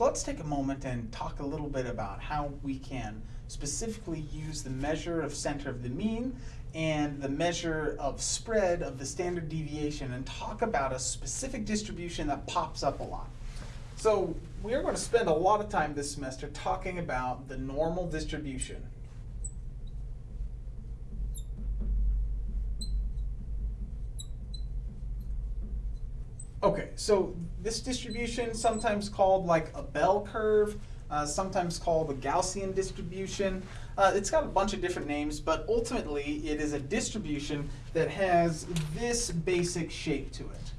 So let's take a moment and talk a little bit about how we can specifically use the measure of center of the mean and the measure of spread of the standard deviation and talk about a specific distribution that pops up a lot. So we're going to spend a lot of time this semester talking about the normal distribution. Okay, so this distribution, sometimes called like a bell curve, uh, sometimes called a Gaussian distribution. Uh, it's got a bunch of different names, but ultimately it is a distribution that has this basic shape to it.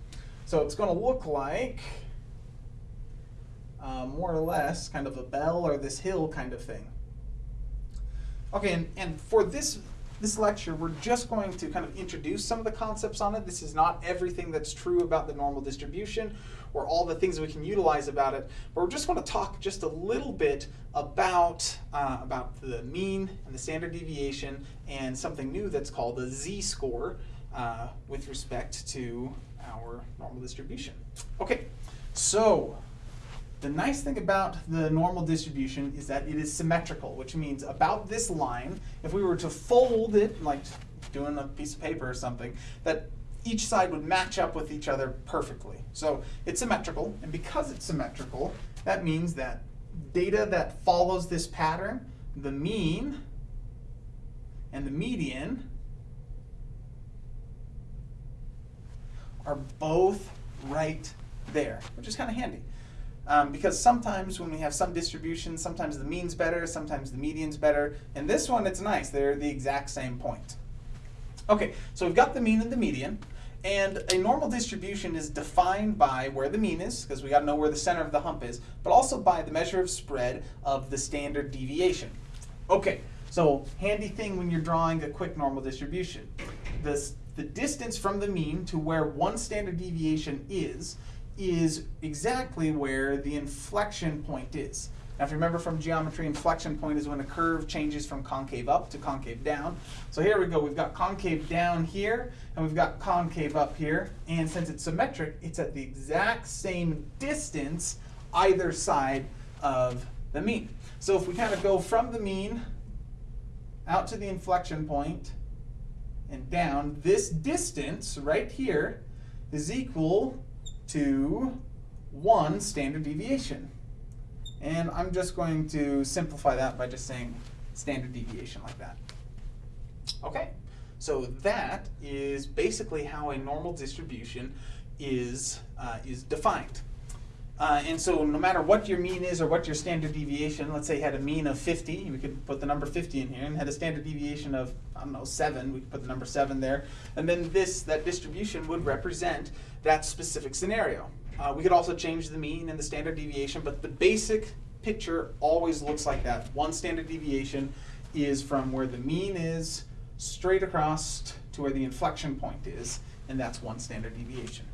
So it's going to look like uh, more or less kind of a bell or this hill kind of thing. Okay, and, and for this this lecture, we're just going to kind of introduce some of the concepts on it. This is not everything that's true about the normal distribution or all the things we can utilize about it, but we're just going to talk just a little bit about, uh, about the mean and the standard deviation and something new that's called the z-score uh, with respect to our normal distribution. Okay, so the nice thing about the normal distribution is that it is symmetrical, which means about this line, if we were to fold it, like doing a piece of paper or something, that each side would match up with each other perfectly. So it's symmetrical, and because it's symmetrical, that means that data that follows this pattern, the mean and the median, are both right there, which is kind of handy. Um, because sometimes when we have some distributions, sometimes the mean's better, sometimes the median's better. In this one, it's nice. They're the exact same point. Okay, so we've got the mean and the median. And a normal distribution is defined by where the mean is, because we got to know where the center of the hump is, but also by the measure of spread of the standard deviation. Okay, so handy thing when you're drawing a quick normal distribution. This, the distance from the mean to where one standard deviation is is exactly where the inflection point is. Now if you remember from geometry, inflection point is when a curve changes from concave up to concave down. So here we go, we've got concave down here, and we've got concave up here, and since it's symmetric, it's at the exact same distance either side of the mean. So if we kind of go from the mean out to the inflection point and down, this distance right here is equal to one standard deviation. And I'm just going to simplify that by just saying standard deviation like that. Okay, so that is basically how a normal distribution is, uh, is defined. Uh, and so no matter what your mean is or what your standard deviation, let's say had a mean of 50, we could put the number 50 in here, and had a standard deviation of, I don't know, 7, we could put the number 7 there. And then this, that distribution would represent that specific scenario. Uh, we could also change the mean and the standard deviation, but the basic picture always looks like that. One standard deviation is from where the mean is straight across to where the inflection point is, and that's one standard deviation.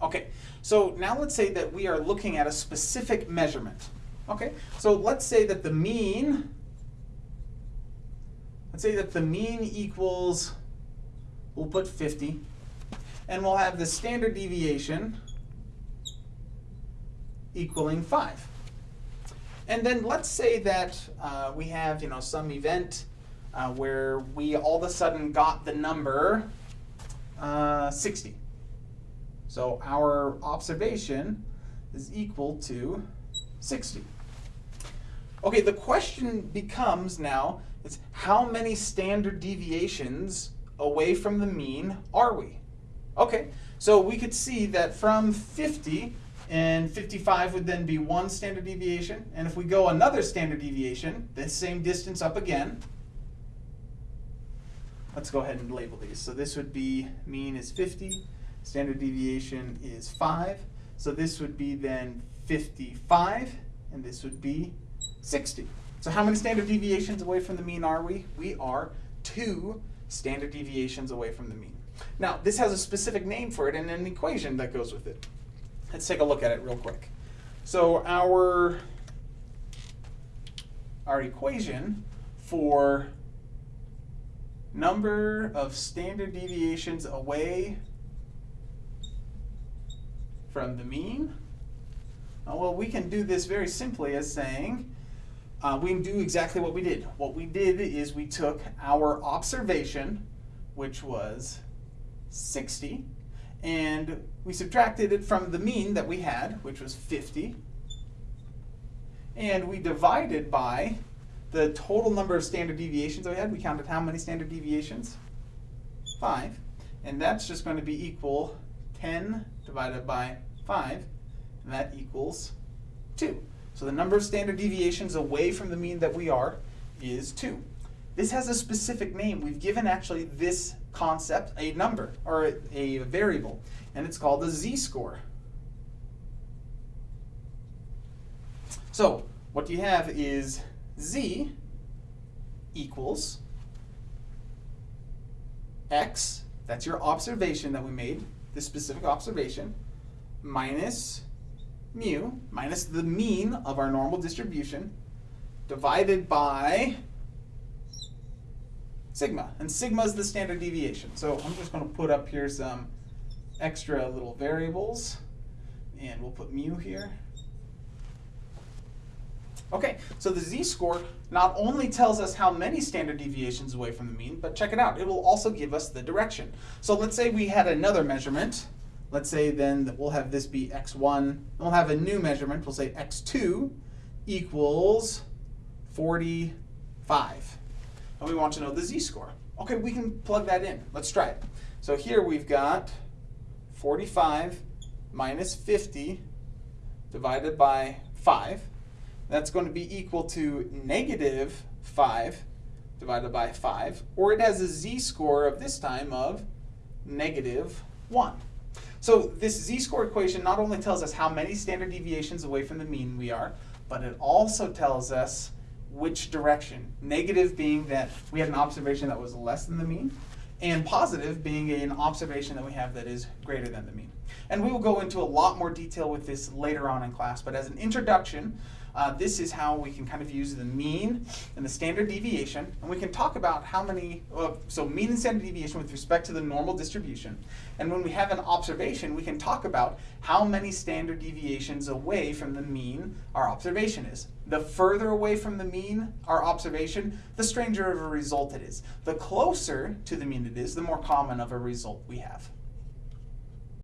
Okay, so now let's say that we are looking at a specific measurement. Okay, so let's say that the mean, let's say that the mean equals, we'll put 50, and we'll have the standard deviation equaling 5. And then let's say that uh, we have you know, some event uh, where we all of a sudden got the number uh, 60. So our observation is equal to 60. Okay, the question becomes now is how many standard deviations away from the mean are we? Okay, so we could see that from 50 and 55 would then be one standard deviation. And if we go another standard deviation, the same distance up again, let's go ahead and label these. So this would be mean is 50, standard deviation is 5. So this would be then 55, and this would be 60. So how many standard deviations away from the mean are we? We are two standard deviations away from the mean. Now, this has a specific name for it and an equation that goes with it. Let's take a look at it real quick. So our, our equation for number of standard deviations away from the mean Uh, well, we can do this very simply as saying, uh, we do exactly what we did. What we did is we took our observation, which was 60, and we subtracted it from the mean that we had, which was 50, and we divided by the total number of standard deviations that we had. We counted how many standard deviations? Five. And that's just going to be equal 10 divided by 5, and that equals 2. So the number of standard deviations away from the mean that we are is 2. This has a specific name. We've given actually this concept a number, or a, variable, and it's called the z-score. So what you have is z equals x, that's your observation that we made, this specific observation, minus mu, minus the mean of our normal distribution, divided by sigma. And sigma is the standard deviation. So I'm just going to put up here some extra little variables, and we'll put mu here. Okay, so the z-score not only tells us how many standard deviations away from the mean, but check it out, it will also give us the direction. So let's say we had another measurement. Let's say then that we'll have this be x1, and we'll have a new measurement, we'll say x2 equals 45. And we want to know the z-score. Okay, we can plug that in. Let's try it. So here we've got 45 minus 50 divided by 5 that's going to be equal to negative 5 divided by 5, or it has a z-score of this time of negative 1. So this z-score equation not only tells us how many standard deviations away from the mean we are, but it also tells us which direction. Negative being that we had an observation that was less than the mean, and positive being an observation that we have that is greater than the mean. And we will go into a lot more detail with this later on in class, but as an introduction, uh, this is how we can kind of use the mean and the standard deviation, and we can talk about how many, uh, so mean and standard deviation with respect to the normal distribution. And when we have an observation, we can talk about how many standard deviations away from the mean our observation is. The further away from the mean our observation, the stranger of a result it is. The closer to the mean it is, the more common of a result we have.